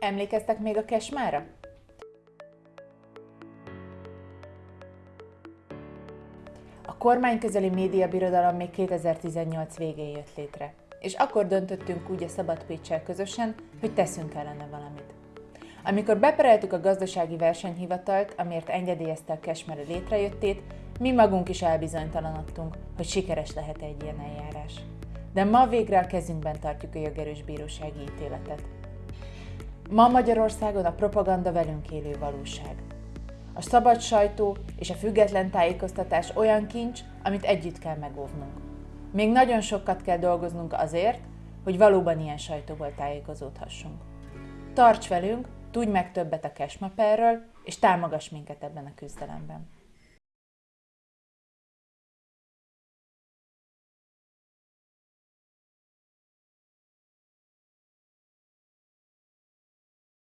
Emlékeztek még a kesmára? A kormányközeli médiabirodalom még 2018 végén jött létre, és akkor döntöttünk úgy a Szabad Pécsel közösen, hogy teszünk ellene valamit. Amikor bepereltük a gazdasági versenyhivatalt, amiért engedélyezte a Kesmere létrejöttét, mi magunk is elbizonytalanodtunk, hogy sikeres lehet egy ilyen eljárás. De ma végre a kezünkben tartjuk a jogerős bírósági ítéletet. Ma Magyarországon a propaganda velünk élő valóság. A szabad sajtó és a független tájékoztatás olyan kincs, amit együtt kell megóvnunk. Még nagyon sokat kell dolgoznunk azért, hogy valóban ilyen sajtóból tájékozódhassunk. Tarts velünk, tudj meg többet a Cashmaperről, és támogass minket ebben a küzdelemben.